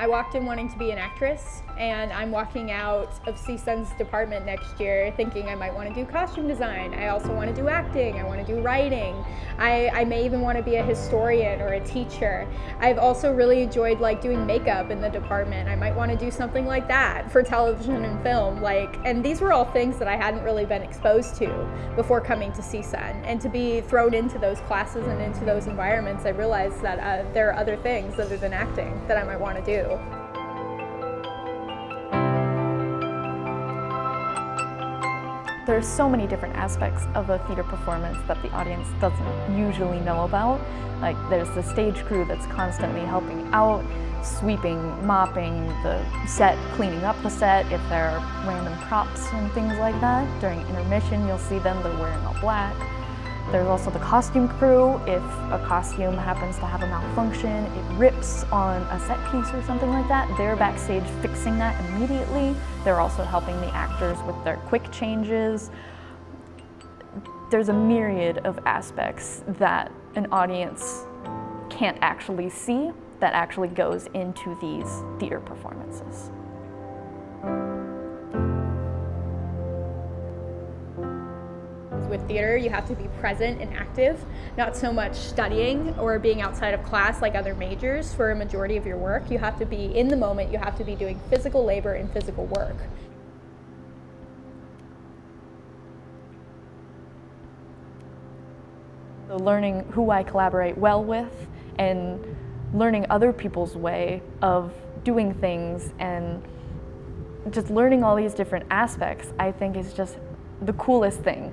I walked in wanting to be an actress and I'm walking out of CSUN's department next year thinking I might want to do costume design. I also want to do acting, I want to do writing. I, I may even want to be a historian or a teacher. I've also really enjoyed like doing makeup in the department. I might want to do something like that for television and film. Like, and these were all things that I hadn't really been exposed to before coming to CSUN. And to be thrown into those classes and into those environments, I realized that uh, there are other things other than acting that I might want to do. There's so many different aspects of a theater performance that the audience doesn't usually know about. Like there's the stage crew that's constantly helping out, sweeping, mopping the set, cleaning up the set if there are random props and things like that. During intermission you'll see them, they're wearing all black. There's also the costume crew. If a costume happens to have a malfunction, it rips on a set piece or something like that, they're backstage fixing that immediately. They're also helping the actors with their quick changes. There's a myriad of aspects that an audience can't actually see that actually goes into these theater performances. With theater, you have to be present and active, not so much studying or being outside of class like other majors for a majority of your work. You have to be in the moment, you have to be doing physical labor and physical work. So learning who I collaborate well with and learning other people's way of doing things and just learning all these different aspects I think is just the coolest thing.